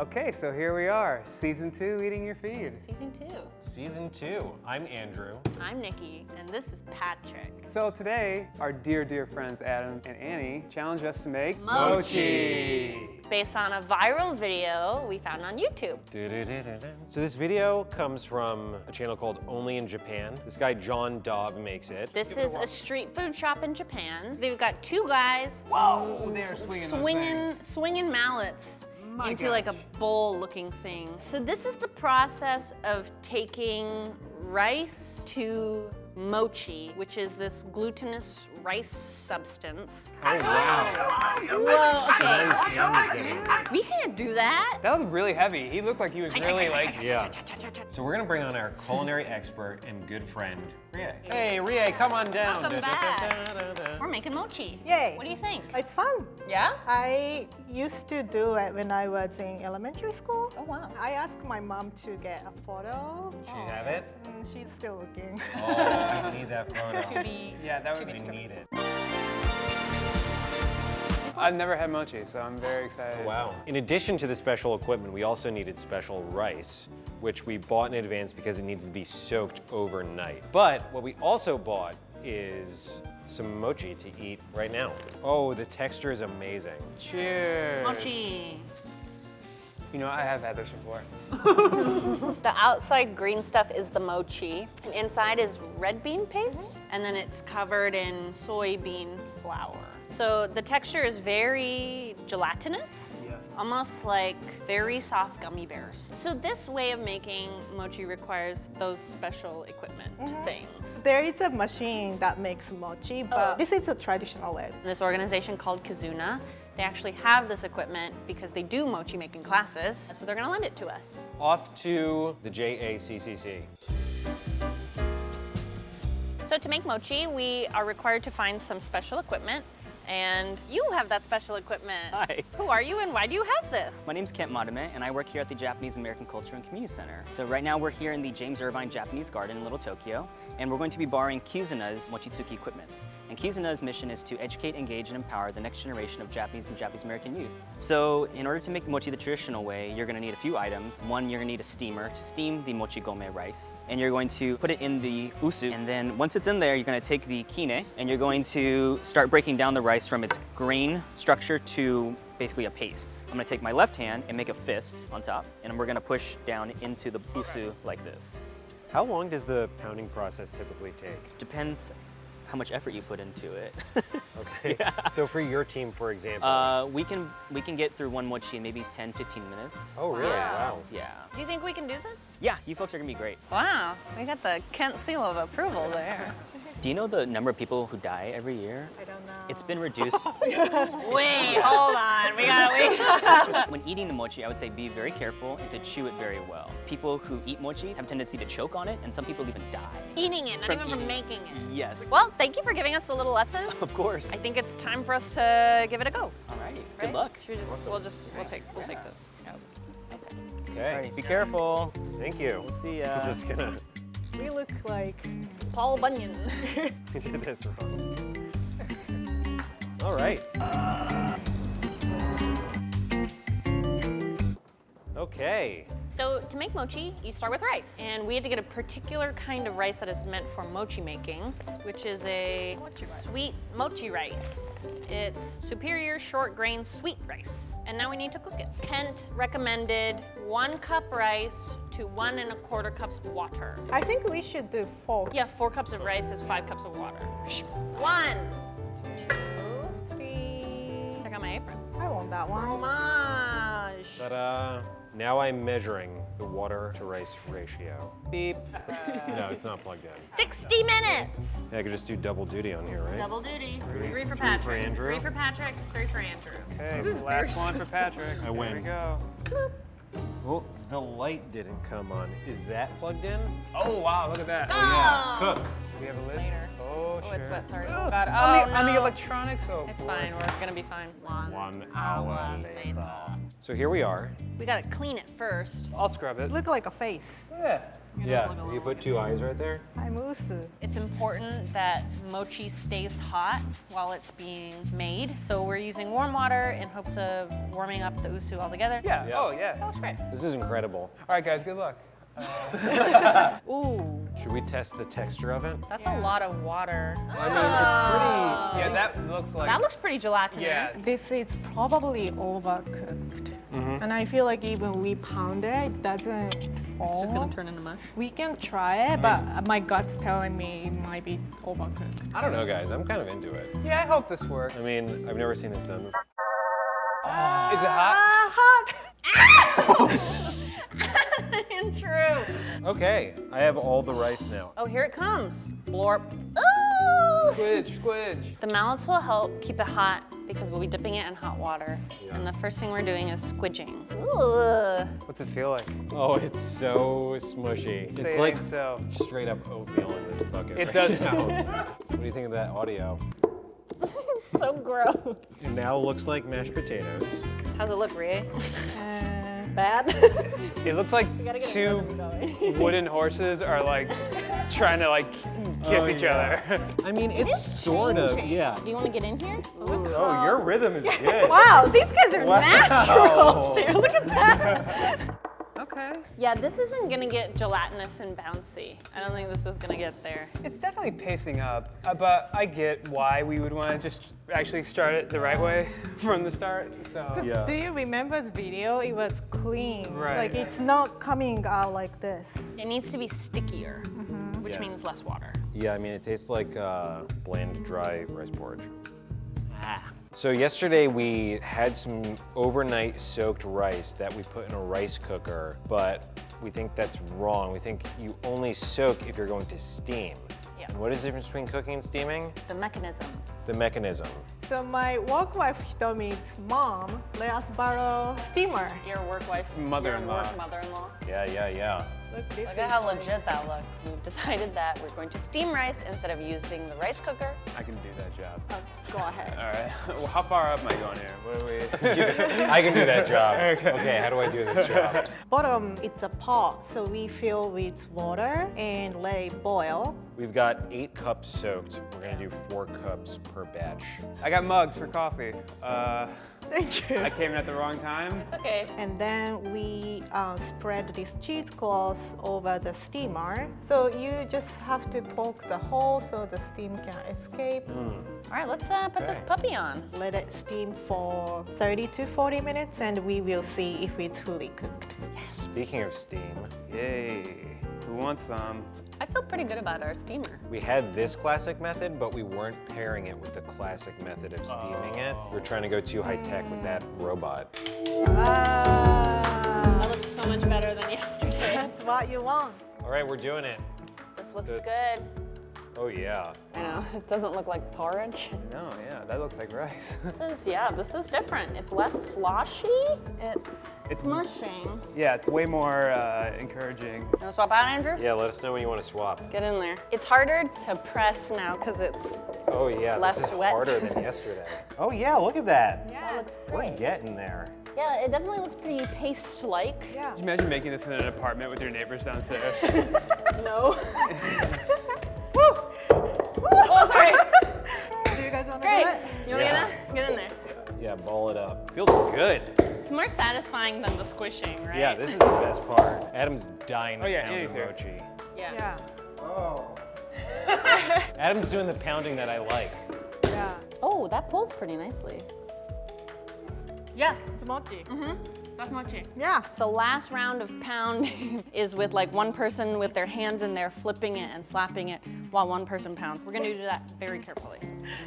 Okay, so here we are, season two, eating your feed. Season two. Season two. I'm Andrew. I'm Nikki, and this is Patrick. So today, our dear, dear friends Adam and Annie challenged us to make Mochi. Based on a viral video we found on YouTube. So this video comes from a channel called Only in Japan. This guy John Daub makes it. This is a street food shop in Japan. They've got two guys Whoa, they're swinging swinging, swinging mallets My into like a bowl-looking thing. So this is the process of taking rice to mochi, which is this glutinous rice substance. Oh wow. Whoa, okay. Nice Andy's getting it. We can't do that. That was really heavy. He looked like he was really like, Yeah. So we're gonna bring on our culinary expert and good friend, Rie. Hey, Rie, come on down. Welcome back. We're making mochi. Yay. What do you think? It's fun. Yeah? I used to do it when I was in elementary school. Oh, wow. I asked my mom to get a photo. She have it? Mm, she's still looking. Oh, I need that photo. To be yeah, that would I be. need it. I've never had mochi, so I'm very excited. Wow. In addition to the special equipment, we also needed special rice, which we bought in advance because it needed to be soaked overnight. But what we also bought is some mochi to eat right now. Oh, the texture is amazing. Cheers. mochi. You know, I have had this before. The outside green stuff is the mochi, and inside is red bean paste, and then it's covered in soybean flour. So the texture is very gelatinous. Yes. Almost like very soft gummy bears. So this way of making mochi requires those special equipment mm-hmm. things. There is a machine that makes mochi, but Oh. this is a traditional way. This organization called Kizuna, they actually have this equipment because they do mochi making classes, so they're gonna lend it to us. Off to the JACCC. So to make mochi, we are required to find some special equipment, and you have that special equipment. Hi. Who are you and why do you have this? My name's Kent Madame, and I work here at the Japanese American Culture and Community Center. So right now we're here in the James Irvine Japanese Garden in Little Tokyo, and we're going to be borrowing Kizuna's Mochitsuki equipment. And Kizuna's mission is to educate, engage, and empower the next generation of Japanese and Japanese American youth. So in order to make mochi the traditional way, you're gonna need a few items. One, you're gonna need a steamer to steam the mochi gome rice. And you're going to put it in the usu. And then once it's in there, you're gonna take the kine, and you're going to start breaking down the rice from its grain structure to basically a paste. I'm gonna take my left hand and make a fist on top, and we're gonna push down into the usu like this. How long does the pounding process typically take? Depends how much effort you put into it. Okay. So for your team, for example. uh, we can we can get through one mochi in maybe 10, 15 minutes. oh, really? Yeah. Wow. Yeah. Do you think we can do this? Yeah, you folks are gonna be great. Wow, we got the Kent seal of approval there. Do you know the number of people who die every year? I don't know. It's been reduced. Wait, hold on, we gotta wait. when eating the mochi, I would say be very careful and to chew it very well. People who eat mochi have a tendency to choke on it, and some people even die. Eating it, not From even from making it. Yes. Well, thank you for giving us the little lesson. Of course. I think it's time for us to give it a go. Alrighty. Good right? luck. Should we just, we'll just, we'll take, we'll take this. Okay. Alright, be careful. Thank you. We'll see ya. I'm just gonna we look like Paul Bunyan. do this for fun. All right. Okay. So to make mochi, you start with rice. And we had to get a particular kind of rice that is meant for mochi making, which is a sweet mochi rice. It's superior short grain sweet rice. And now we need to cook it. Kent recommended one cup rice to one and a quarter cups water. I think we should do four. Yeah, four cups of rice is five cups of water. One, two, Three. check out my apron. I want that one. Fromage. Ta-da. Now I'm measuring the water to rice ratio. Beep. no, it's not plugged in. 60 minutes. Yeah, I could just do double duty on here, right? Double duty. Three- Three for three for Andrew. Three for Patrick. Three for Andrew. Okay, last one for Patrick. I There win. we go. Well, the light didn't come on. Is that plugged in? Oh, wow, look at that. Oh, Cook. We have a lid? Later. Oh, Oh, sure. it's wet, sorry. Ugh, Oh, on, the, on the electronics? Oh, It's boy. fine, we're gonna be fine. One hour later. So here we are. We gotta clean it first. I'll scrub it. Look like a face. Yeah. Yeah, you put two eyes right there. I'm usu. It's important that mochi stays hot while it's being made. So we're using warm water in hopes of warming up the usu altogether. Yeah. Yeah. Oh, yeah. That looks great. This is incredible. All right, guys, good luck. Uh, ooh, Should we test the texture of it? that's a lot of water. I mean, oh. Yeah, that looks like. That looks pretty gelatinous. Yeah. This is probably overcooked. Mm-hmm. And I feel like even we pound it, it doesn't fall. It's just gonna turn into mush. We can try it, mm-hmm. but uh, my gut's telling me it might be overcooked. I don't know, guys. I'm kind of into it. Yeah, I hope this works. I mean, I've never seen this done before. Is it hot? Uh, hot? True. Okay, I have all the rice now. Oh, here it comes. Blorp. Ooh! Squidge, squidge. The mallets will help keep it hot because we'll be dipping it in hot water. And the first thing we're doing is squidging. Ooh. What's it feel like? Oh, it's so smushy. Say It's it like so. straight up oatmeal in this bucket. It right does now. sound. What do you think of that audio? So gross. It now looks like mashed potatoes. How's it look, Rie? Uh, Bad? It looks like two another one going. wooden horses are like trying to like kiss Oh, each yeah. other. I mean, it's sort of, yeah. Do you want to get in here? Oh, your rhythm is good. wow, these guys are Wow. naturals here. Look at that. Okay. Yeah, this isn't gonna get gelatinous and bouncy. I don't think this is gonna get there. It's definitely pacing up, uh, but I get why we would want to just actually start it the right way from the start. So Yeah. Do you remember the video? It was clean. Right. Like it's not coming out like this. It needs to be stickier, which Yeah. means less water. Yeah, I mean, it tastes like uh, bland, dry rice porridge. So yesterday we had some overnight soaked rice that we put in a rice cooker, but we think that's wrong. We think you only soak if you're going to steam. Yeah. And what is the difference between cooking and steaming? The mechanism. The mechanism. So my work wife Hitomi's mom let us borrow steamer. Your work wife, Mother-in-law. Your work mother-in-law. Yeah, yeah, yeah. Look, this Look is at how like- legit that looks. We've decided that we're going to steam rice instead of using the rice cooker. I can do that job. Go ahead. All right. Well, how far up am I going here? What are we? I can do that job. Okay, how do I do this job? Bottom, it's a pot, so we fill with water and let it boil. We've got eight cups soaked. We're gonna do four cups per batch. I got mugs for coffee. Uh, Thank you. I came in at the wrong time. It's okay. And then we uh, spread this cheesecloth over the steamer. So you just have to poke the hole so the steam can escape. All right, let's uh, put this puppy on. Let it steam for 30 to 40 minutes and we will see if it's fully cooked. Yes. Speaking of steam, Yay. Who wants some? I feel pretty good about our steamer. we had this classic method, but we weren't pairing it with the classic method of steaming it. We're trying to go too high tech with that robot. Ah, That looks so much better than yesterday. that's what you want. All right, we're doing it. This looks Good. good. Oh yeah. I know, it doesn't look like porridge. No, yeah, that looks like rice. This is, yeah, this is different. It's less sloshy. It's, It's- smushing. yeah, it's way more uh, encouraging. You wanna swap out, Andrew? Yeah, let us know when you want to swap. Get in there. It's harder to press now because it's, Oh yeah, Less this is wet. harder than yesterday. Oh yeah, look at that. Yeah, that looks We're getting there. Yeah, it definitely looks pretty paste-like. Yeah. Can you imagine making this in an apartment with your neighbors downstairs? No. You want to Great. do it? You wanna Yeah. get in? Get in there. Yeah, ball it up. Feels good. It's more satisfying than the squishing, right? Yeah, this is the best part. Adam's dying to Oh, yeah, pound Annie's here. mochi. Yeah. Yeah. Oh. Adam's doing the pounding that I like. Yeah. Oh, that pulls pretty nicely. Yeah, It's mochi. Mm-hmm. That's mochi. Yeah. The last round of pounding is with like one person with their hands in there flipping it and slapping it while one person pounds. We're gonna do that very carefully.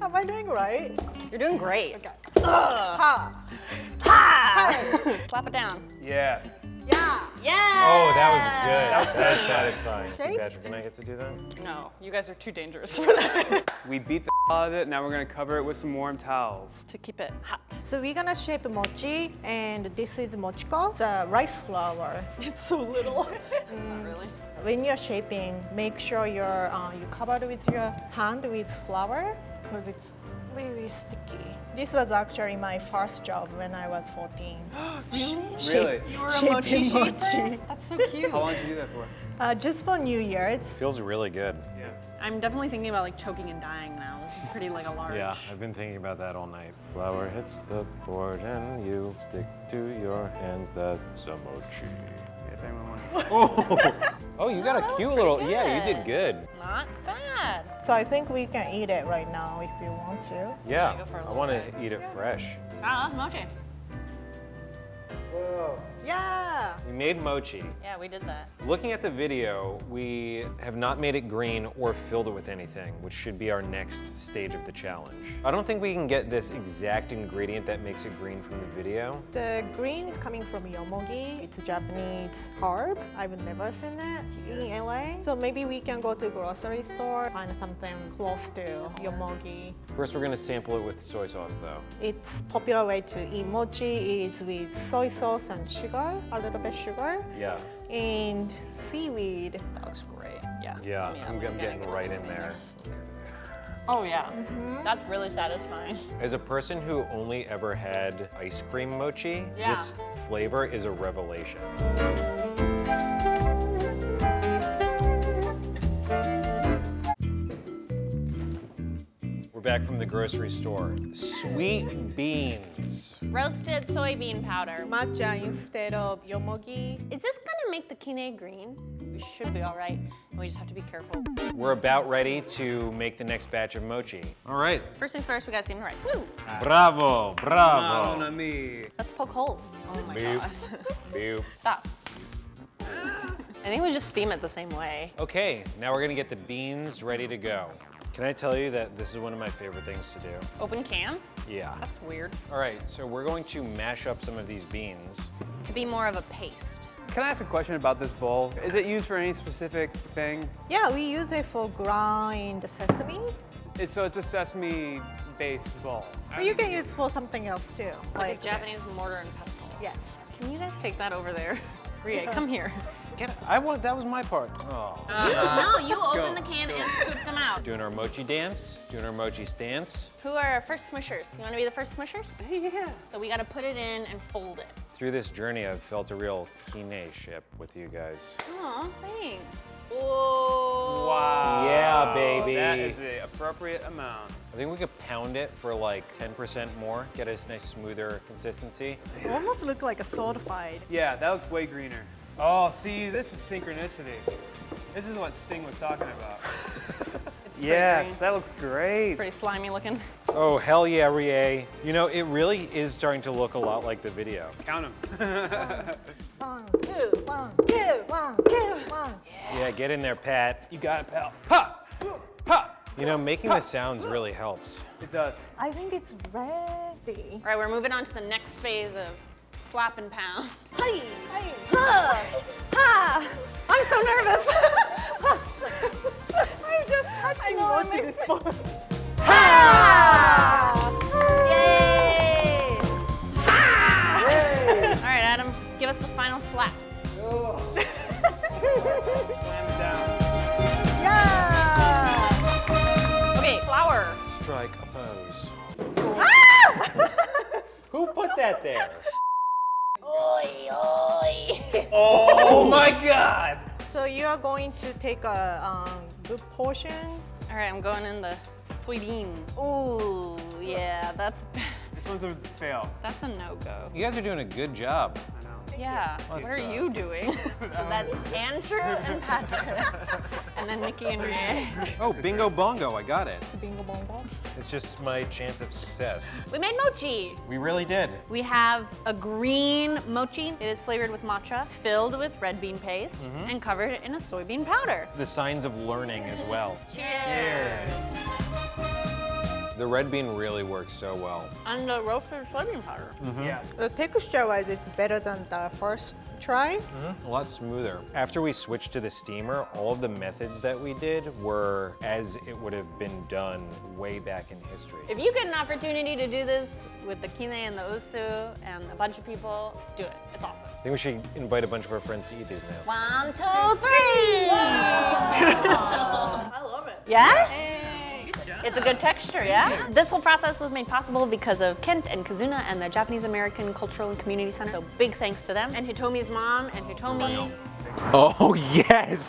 Am I doing right? You're doing great. Okay. Ha. Ha! Slap it down. yeah. Yeah. Yeah. Oh, that was good. That's satisfying. Shape? Patrick and I get to do that? No, you guys are too dangerous for that. We beat the of it. Now we're gonna cover it with some warm towels. To keep it hot. So we're gonna shape mochi, and this is mochiko, the rice flour. It's so little. Not really. When you're shaping, make sure you're uh, you cover it with your hand with flour because it's really sticky. This was actually my first job when I was 14. Really? Really? You were a Shaping mochi shaper? mochi. That's so cute. How long did you do that for? Uh, just for New Year's. Feels really good. Yeah. I'm definitely thinking about like choking and dying now. This is pretty like a large. Yeah, I've been thinking about that all night. Flour hits the board and you stick to your hands. That's a mochi. If anyone wants. Oh, you got a cute little. Yeah, you did good. Not bad. So I think we can eat it right now if you want to. Yeah, go for a I little want to eat it fresh. Ah, that's mochi. Yeah. We made mochi. Yeah, we did that. Looking at the video, we have not made it green or filled it with anything, which should be our next stage of the challenge. I don't think we can get this exact ingredient that makes it green from the video. The green is coming from yomogi. It's a Japanese herb. I've never seen it in LA. So maybe we can go to a grocery store, find something close to yomogi. First, we're gonna sample it with soy sauce though. It's popular way to eat mochi is with soy sauce and sugar, a little bit sugar, Yeah. and seaweed. That looks great. Yeah. Yeah, Yeah, I'm, I'm gonna getting right in little there. Oh yeah. Mm-hmm. That's really satisfying. As a person who only ever had ice cream mochi, Yeah. this flavor is a revelation. We're back from the grocery store. Sweet beans. Roasted soybean powder. Matcha instead of yomogi. Is this gonna make the kine green? We should be all right. We just have to be careful. We're about ready to make the next batch of mochi. All right. First things first, we gotta steam the rice. Woo! Bravo, bravo. Mamma. Let's poke holes. Oh my Boop. god. Boop. Stop. I think we just steam it the same way. Okay, now we're gonna get the beans ready to go. Can I tell you that this is one of my favorite things to do? Open cans? Yeah. That's weird. All right, so we're going to mash up some of these beans. To be more of a paste. Can I ask a question about this bowl? Is it used for any specific thing? Yeah, we use it for grind sesame. It's, so it's a sesame-based bowl. But you can use it for something else too. Like, a Japanese mortar and pestle. Yeah. Can you guys take that over there? Rie, come here. Get it. I want, that was my part. Oh. Uh, no, you open the can go. and scoop them out. Doing our mochi dance, doing our mochi stance. Who are our first smushers? You wanna be the first smushers? Yeah. So we gotta put it in and fold it. Through this journey, I've felt a real kine-ship with you guys. Aw, thanks. Whoa. Wow. Yeah, baby. That is the appropriate amount. I think we could pound it for like 10% more, get a nice smoother consistency. It almost look like a solidified. Yeah, that looks way greener. Oh, see, this is synchronicity. This is what Sting was talking about. It's pretty yes, green. that looks great. Pretty slimy looking. Oh, hell yeah, Rie. You know, it really is starting to look a lot like the video. Count them. One, two, one, two, one, two, one. Yeah, get in there, Pat. you got it, pal. Pop! Pop! You know, making the sounds really helps. It does. I think it's ready. All right, we're moving on to the next phase of slap and pound. Hi, hi, ha, ha. I'm so nervous. I'm just touching mochi this morning. Ha! Yay! All right, Adam, give us the final slap. Slam it down. Yeah! Okay, flour. Strike a pose. Ah! Who put that there? Oi, oi. Oh my god! So you are going to take a um, good portion. All right, I'm going in the soybean. Ooh, yeah, that's This one's a fail. that's a no-go. You guys are doing a good job. I know. Yeah, what are uh, you doing? so um, that's Andrew and Patrick, and then Nikki and Rie. Oh, bingo bongo, I got it. Bingo bongo. It's just my chance of success. We made mochi. We really did. We have a green mochi. It is flavored with matcha, filled with red bean paste, mm-hmm. and covered in a soybean powder. The signs of learning as well. Cheers. The red bean really works so well. And the roasted soybean powder. Yeah. The texture-wise, it's better than the first try. Mm. A lot smoother. After we switched to the steamer, all of the methods that we did were as it would have been done way back in history. If you get an opportunity to do this with the kine and the usu and a bunch of people, do it. It's awesome. I think we should invite a bunch of our friends to eat these now. One, two, three. I love it. Yeah? It's a good texture, yeah? This whole process was made possible because of Kent and Kizuna and the Japanese American Cultural and Community Center. So big thanks to them and Hitomi's mom and Hitomi. Oh, yes.